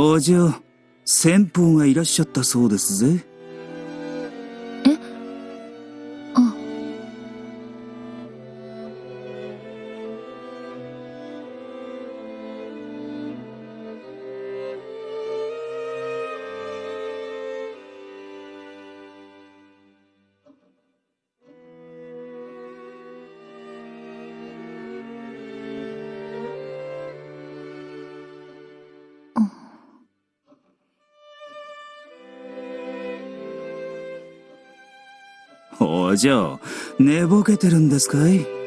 お嬢、先方がいらっしゃったそうですぜ。お嬢、寝ぼけてるんですかい？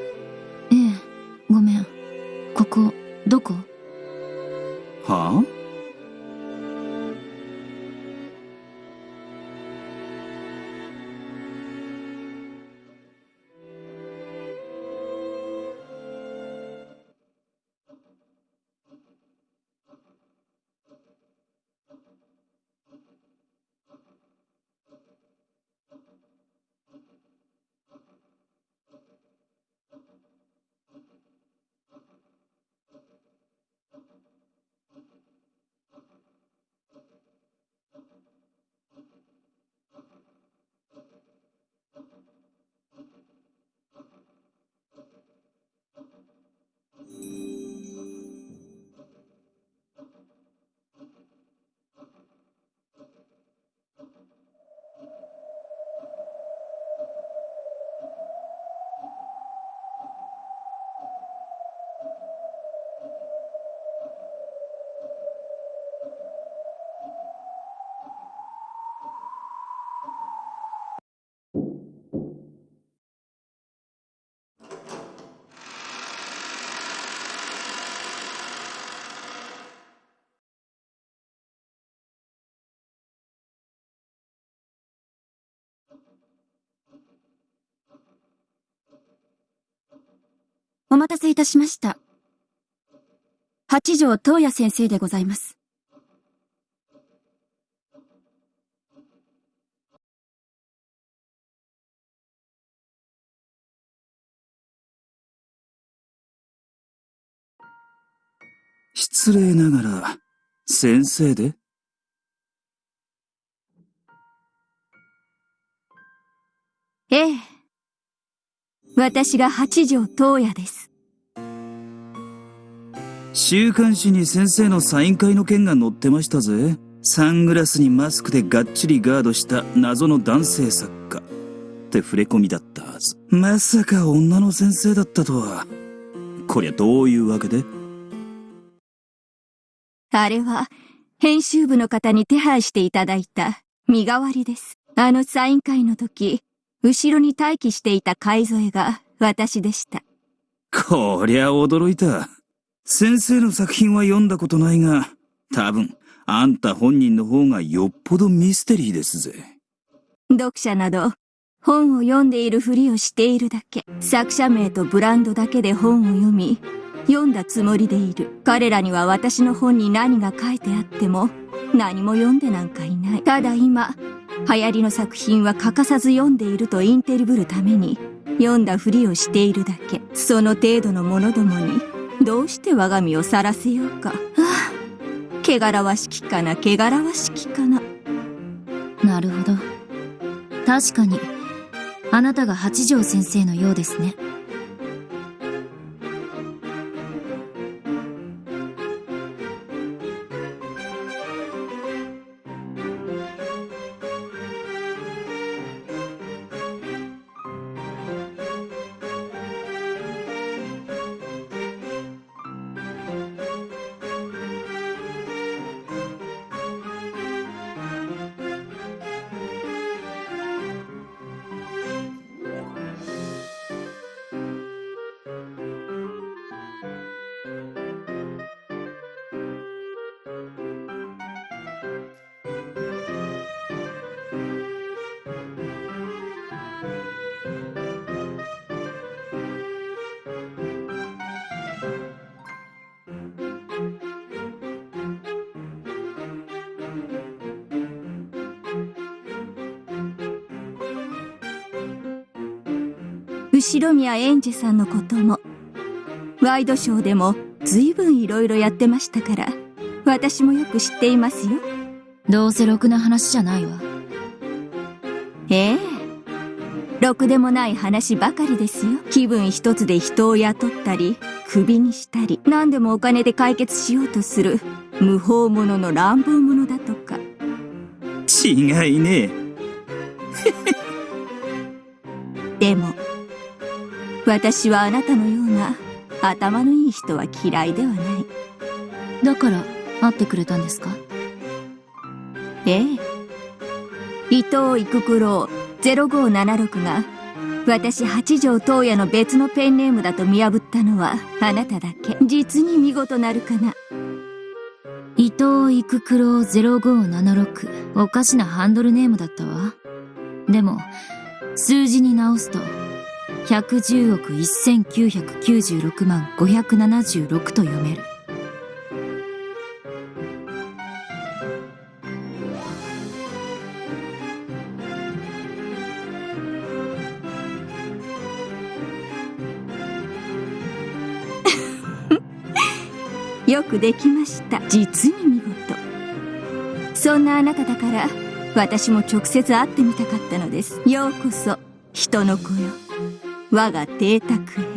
お待たせいたしました。八条東也先生でございます。失礼ながら、先生で？ええ。私が八条東也です。週刊誌に先生のサイン会の件が載ってましたぜ。サングラスにマスクでがっちりガードした謎の男性作家。って触れ込みだったはず。まさか女の先生だったとは。こりゃどういうわけで？あれは、編集部の方に手配していただいた身代わりです。あのサイン会の時、後ろに待機していた海添が私でした。こりゃ驚いた。先生の作品は読んだことないが、多分、あんた本人の方がよっぽどミステリーですぜ。読者など、本を読んでいるふりをしているだけ。作者名とブランドだけで本を読み、読んだつもりでいる。彼らには私の本に何が書いてあっても、何も読んでなんかいない。ただ今、流行りの作品は欠かさず読んでいるとインテリブるために、読んだふりをしているだけ。その程度の者どもに、どうして我が身を晒せようか。はあ、汚らわしきかな、汚らわしきかな。なるほど。確かに、あなたが八条先生のようですね。後宮エンジェさんのことも、ワイドショーでも随分いろいろやってましたから、私もよく知っていますよ。どうせろくな話じゃないわ。ええ。ろくでもない話ばかりですよ。気分一つで人を雇ったり、首にしたり、何でもお金で解決しようとする、無法者の乱暴者だとか。違いねえ。私はあなたのような頭のいい人は嫌いではない。だから会ってくれたんですか？ええ。伊藤育九郎0576が私八条東野の別のペンネームだと見破ったのはあなただけ。実に見事なるかな。伊藤育九郎0576。おかしなハンドルネームだったわ。でも、数字に直すと、110億1996万576と読める。よくできました。実に見事。そんなあなただから私も直接会ってみたかったのです。ようこそ。人の子よ。我が邸宅へ。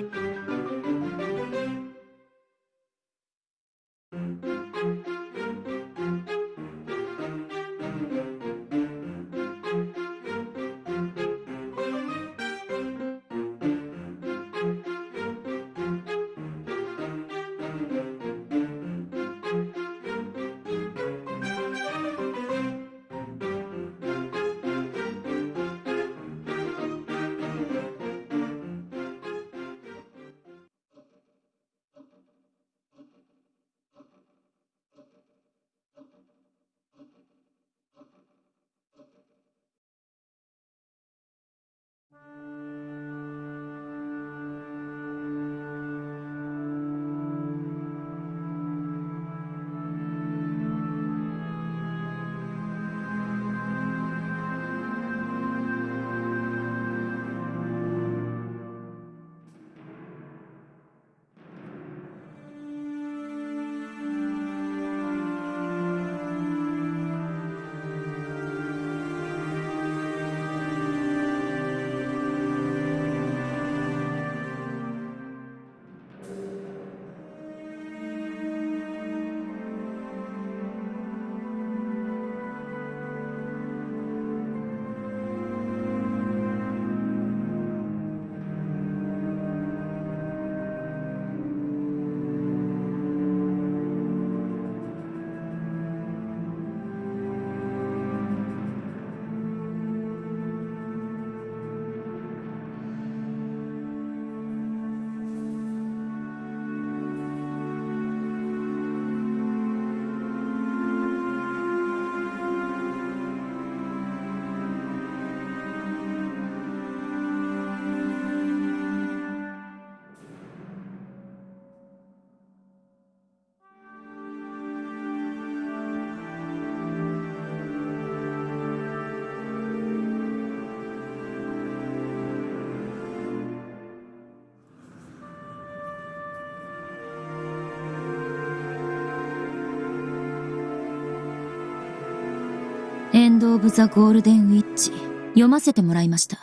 ド・オブ・ザ・ゴールデン・ウィッチ読ませてもらいました。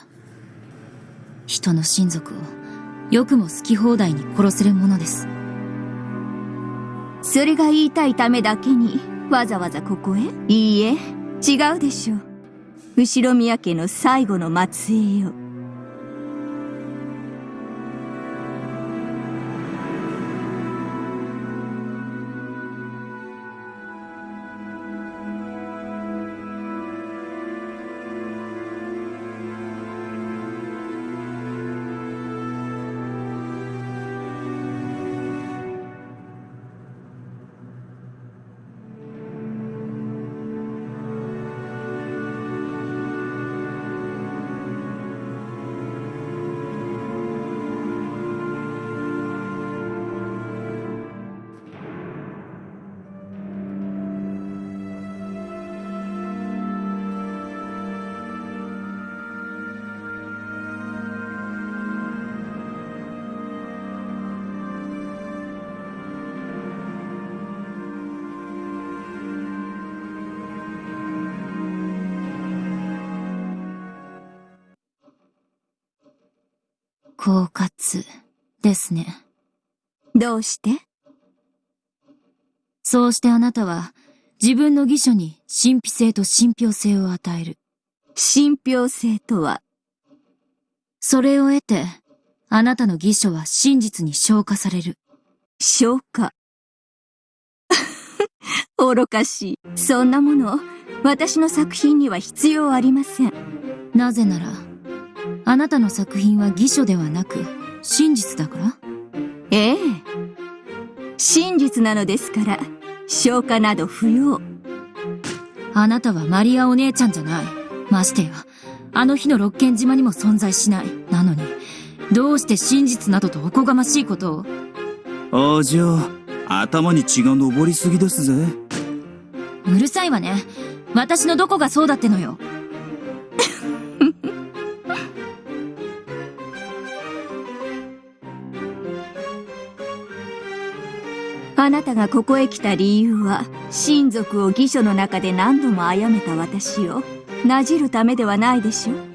人の親族をよくも好き放題に殺せるものです。それが言いたいためだけにわざわざここへ？いいえ違うでしょう。後宮家の最後の末裔よ狡猾ですね。どうして？そうしてあなたは自分の義書に神秘性と信憑性を与える。信憑性とは、それを得て、あなたの義書は真実に消化される。消化。愚かしい。そんなもの、私の作品には必要ありません。なぜなら、あなたの作品は義書ではなく、真実だから？ええ。真実なのですから、消化など不要。あなたはマリアお姉ちゃんじゃない。ましてや、あの日の六軒島にも存在しない。なのに、どうして真実などとおこがましいことを？お嬢、頭に血が上りすぎですぜ。うるさいわね。私のどこがそうだってのよ。あなたがここへ来た理由は、親族を義書の中で何度も殺めた私を、なじるためではないでしょう。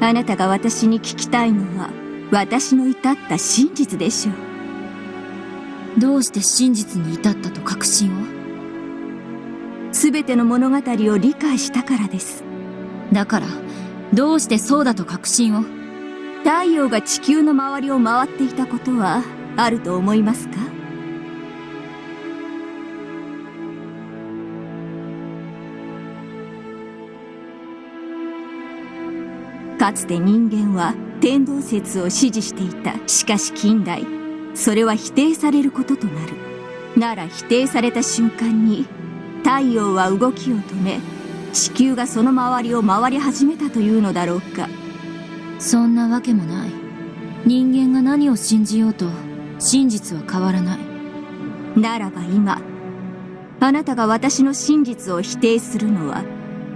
あなたが私に聞きたいのは、私の至った真実でしょう。どうして真実に至ったと確信を？すべての物語を理解したからです。だから、どうしてそうだと確信を？太陽が地球の周りを回っていたことは、あると思いますか？かつて人間は天動説を支持していた。しかし近代、それは否定されることとなる。なら否定された瞬間に、太陽は動きを止め、地球がその周りを回り始めたというのだろうか。そんなわけもない。人間が何を信じようと、真実は変わらない。ならば今、あなたが私の真実を否定するのは、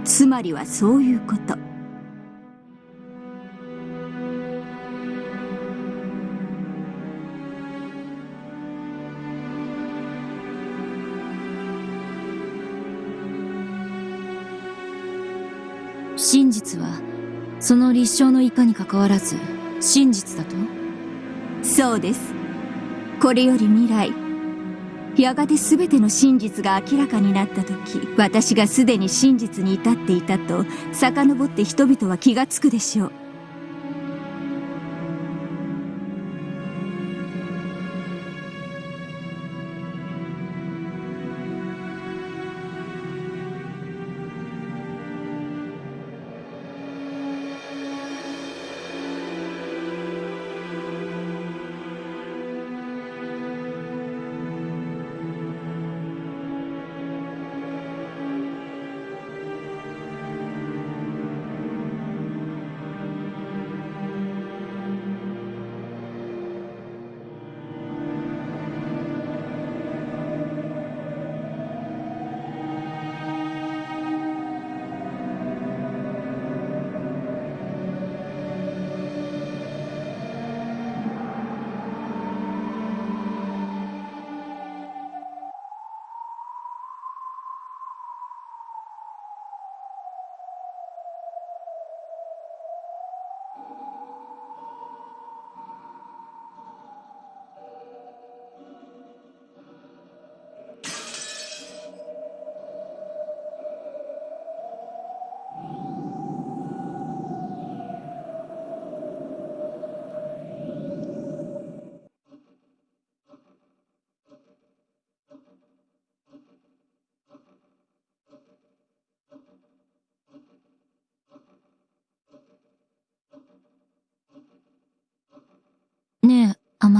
つまりはそういうこと。その立証のいかにかかわらず、真実だと？そうです。これより未来、やがて全ての真実が明らかになった時、私がすでに真実に至っていたと、遡って人々は気がつくでしょう。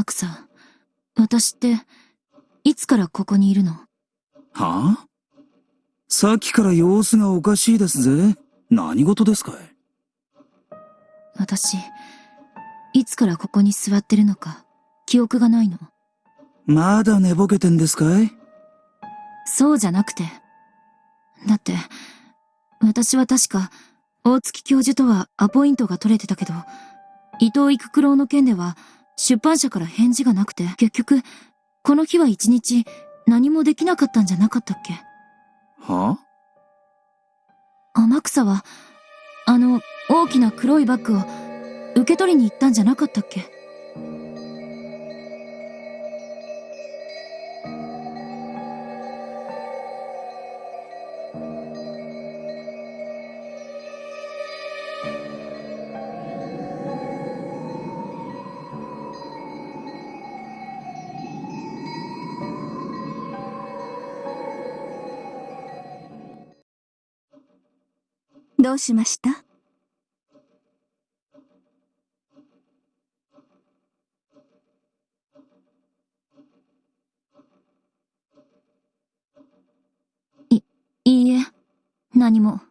ねえ、天草。私って、いつからここにいるの？はあ？さっきから様子がおかしいですぜ。何事ですかい？私、いつからここに座ってるのか、記憶がないの。まだ寝ぼけてんですかい？そうじゃなくて。だって、私は確か、大月教授とはアポイントが取れてたけど、伊藤育九郎の件では出版社から返事がなくて、結局、この日は一日何もできなかったんじゃなかったっけ？は天草は、あの大きな黒いバッグを受け取りに行ったんじゃなかったっけ？どうしました？いいいえ、何も。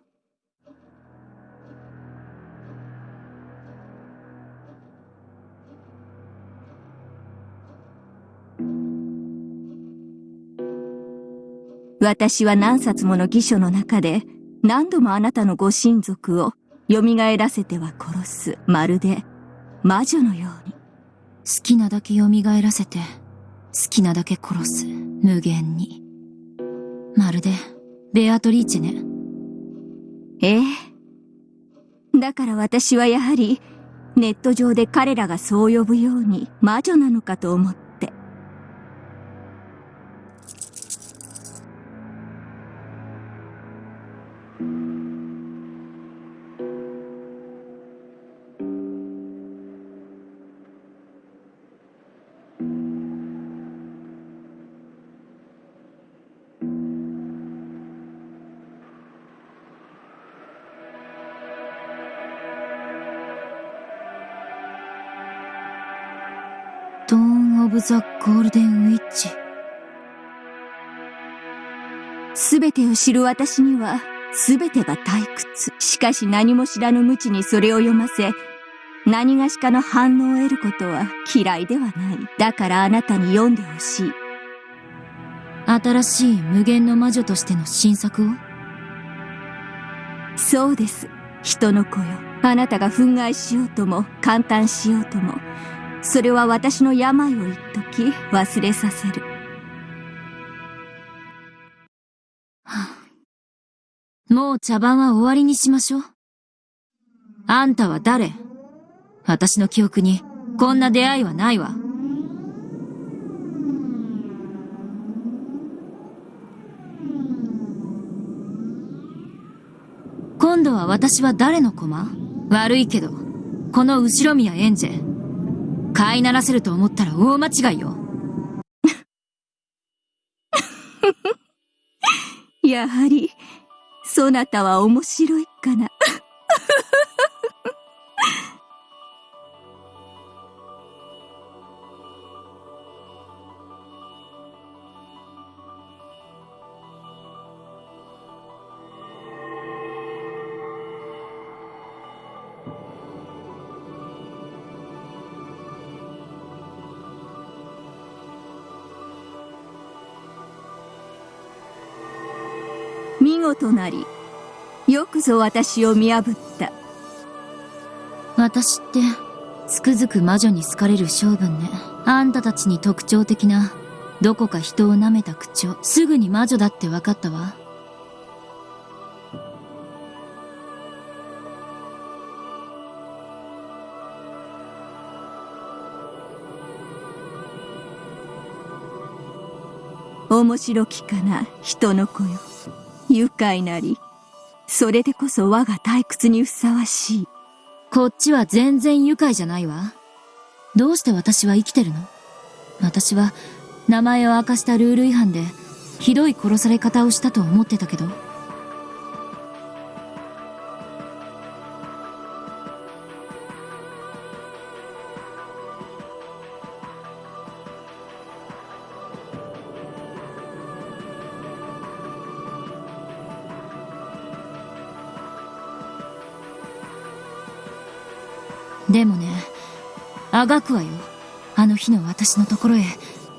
私は何冊もの義書の中で何度もあなたのご親族を蘇らせては殺す、まるで魔女のように。好きなだけ蘇らせて、好きなだけ殺す、無限に。まるで、ベアトリーチェね。ええ。だから私はやはり、ネット上で彼らがそう呼ぶように魔女なのかと思って。を知る私には、すべてが退屈。しかし何も知らぬ無知にそれを読ませ、何がしかの反応を得ることは嫌いではない。だからあなたに読んでほしい。新しい無限の魔女としての新作を？そうです。人の子よ。あなたが憤慨しようとも、感嘆しようとも、それは私の病を一時忘れさせる。もう茶番は終わりにしましょう。あんたは誰？私の記憶にこんな出会いはないわ。今度は私は誰の駒？悪いけど、この後ろ宮エンジェ。飼いならせると思ったら大間違いよ。やはり、そなたは面白いかな？見事なり、よくぞ私を見破った。私って、つくづく魔女に好かれる性分ね。あんたたちに特徴的な、どこか人を舐めた口調。すぐに魔女だって分かったわ。面白きかな、人の子よ。愉快なり。それでこそ我が退屈にふさわしい。こっちは全然愉快じゃないわ。どうして私は生きてるの？私は、名前を明かしたルール違反で、ひどい殺され方をしたと思ってたけど。でもね、あがくわよ。あの日の私のところへ、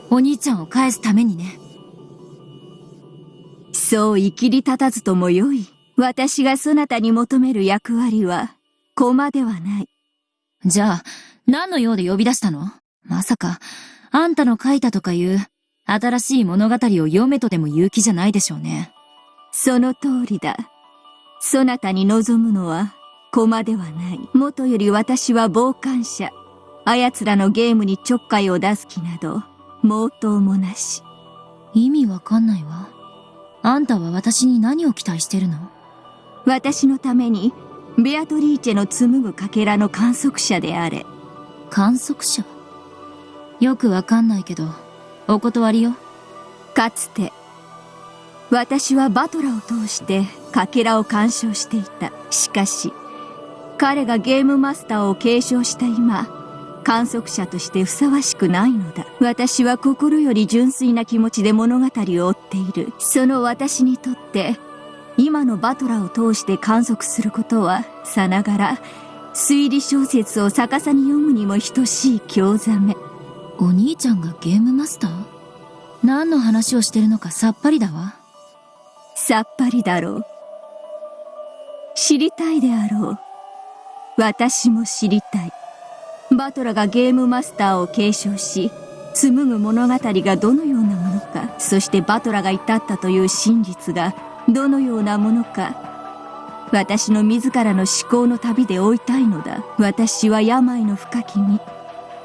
お兄ちゃんを返すためにね。そう生きり立たずともよい。私がそなたに求める役割は、駒ではない。じゃあ、何の用で呼び出したの？まさか、あんたの書いたとかいう、新しい物語を読めとでも言う気じゃないでしょうね。その通りだ。そなたに望むのは、駒ではない。もとより私は傍観者。あやつらのゲームにちょっかいを出す気など、毛頭もなし。意味わかんないわ。あんたは私に何を期待してるの？私のために、ベアトリーチェの紡ぐかけらの観測者であれ。観測者？よくわかんないけど、お断りよ。かつて、私はバトラを通してかけらを鑑賞していた。しかし、彼がゲームマスターを継承した今、観測者としてふさわしくないのだ。私は心より純粋な気持ちで物語を追っている。その私にとって、今のバトラを通して観測することは、さながら、推理小説を逆さに読むにも等しい興ざめ。お兄ちゃんがゲームマスター？何の話をしてるのかさっぱりだわ。さっぱりだろう。知りたいであろう。私も知りたい。バトラがゲームマスターを継承し、紡ぐ物語がどのようなものか、そしてバトラが至ったという真実がどのようなものか、私の自らの思考の旅で追いたいのだ。私は病の深きに、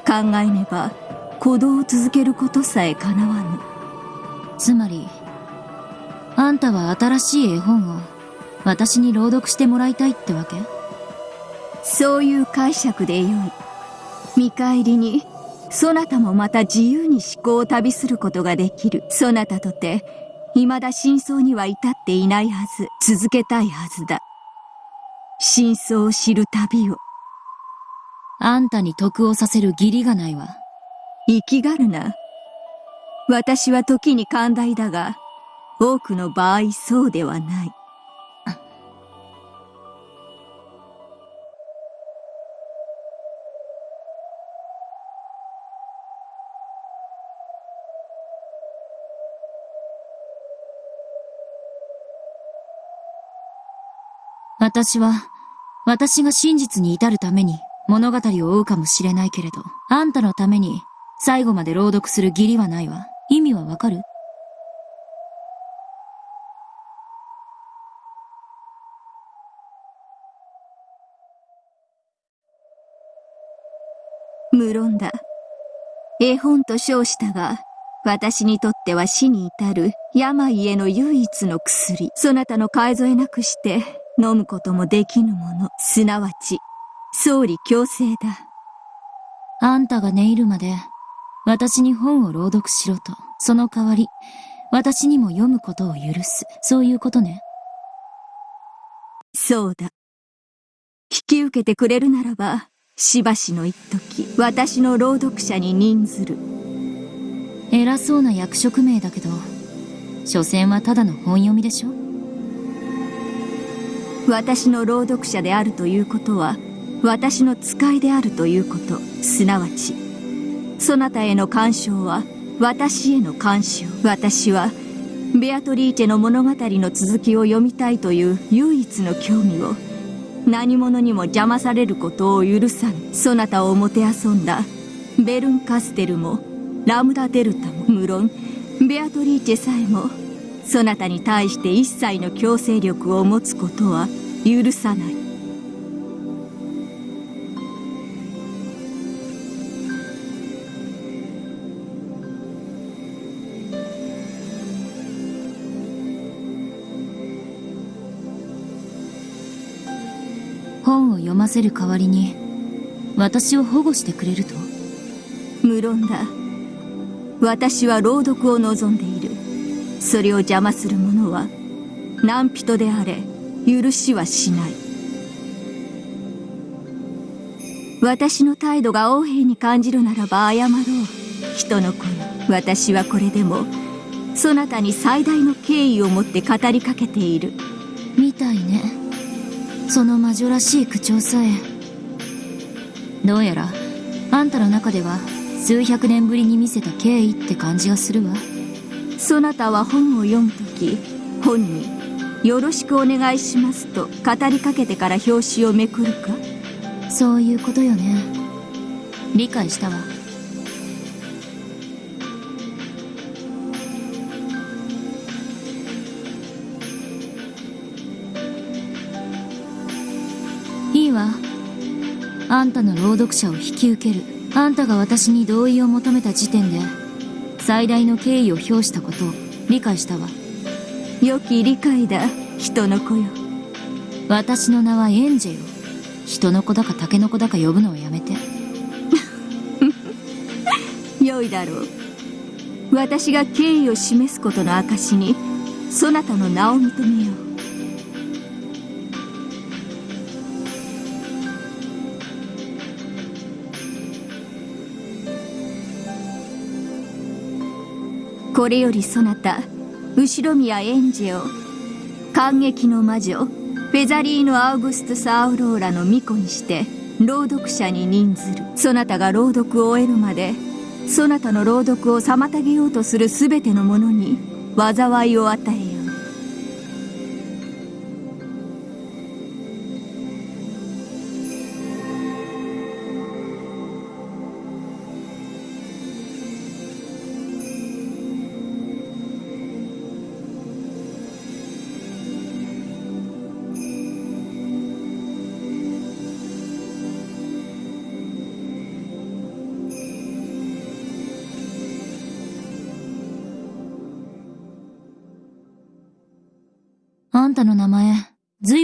考えねば、鼓動を続けることさえ叶わぬ。つまり、あんたは新しい絵本を私に朗読してもらいたいってわけ？そういう解釈でよい。見返りに、そなたもまた自由に思考を旅することができる。そなたとて、未だ真相には至っていないはず。続けたいはずだ。真相を知る旅を。あんたに得をさせる義理がないわ。生きがるな。私は時に寛大だが、多くの場合そうではない。私は、私が真実に至るために物語を追うかもしれないけれど、あんたのために最後まで朗読する義理はないわ。意味はわかる？無論だ。絵本と称したが、私にとっては死に至る病への唯一の薬。そなたの買い添えなくして飲むこともできぬもの。すなわち、総理強制だ。あんたが寝入るまで、私に本を朗読しろと。その代わり、私にも読むことを許す。そういうことね。そうだ。引き受けてくれるならば、しばしの一時、私の朗読者に任ずる。偉そうな役職名だけど、所詮はただの本読みでしょ私の朗読者であるということは、私の使いであるということ、すなわち、そなたへの干渉は、私への干渉。私は、ベアトリーチェの物語の続きを読みたいという唯一の興味を、何者にも邪魔されることを許さぬ。そなたをもてあそんだ、ベルンカステルも、ラムダデルタも、無論、ベアトリーチェさえも、そなたに対して一切の強制力を持つことは許さない。本を読ませる代わりに私を保護してくれると？無論だ。私は朗読を望んでいる。それを邪魔する者は何人であれ許しはしない。私の態度が横柄に感じるならば謝ろう。人の子よ私はこれでもそなたに最大の敬意を持って語りかけている。みたいね。その魔女らしい口調さえ。どうやらあんたの中では数百年ぶりに見せた敬意って感じがするわ。そなたは本を読むとき本に「よろしくお願いします」と語りかけてから表紙をめくるか？そういうことよね。理解したわ。いいわ。あんたの朗読者を引き受ける。あんたが私に同意を求めた時点で最大の敬意を表したことを理解したわ。良き理解だ人の子よ。私の名はエンジェよ。人の子だかタケノコだか呼ぶのをやめて。良いだろう。私が敬意を示すことの証にそなたの名を認めよう。これよりそなた後宮エンジェを感激の魔女。フェザリーノ・アウグストス・アウローラの巫女にして朗読者に任ずる。そなたが朗読を終えるまでそなたの朗読を妨げようとする全ての者に災いを与え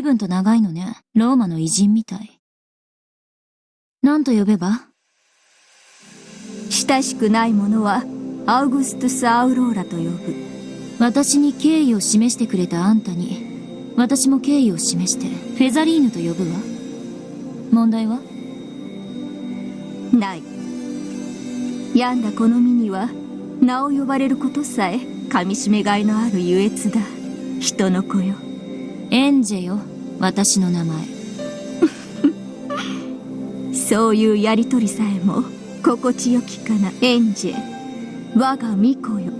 分と長いのね。ローマの偉人みたい。何と呼べば？親しくない者はアウグストゥス・アウローラと呼ぶ。私に敬意を示してくれたあんたに、私も敬意を示して、フェザリーヌと呼ぶわ。問題は？ない。病んだこの身には名を呼ばれることさえ噛みしめがいのある優越だ。人の子よ。エンジェよ、私の名前。そういうやりとりさえも心地よきかなエンジェ我が巫女よ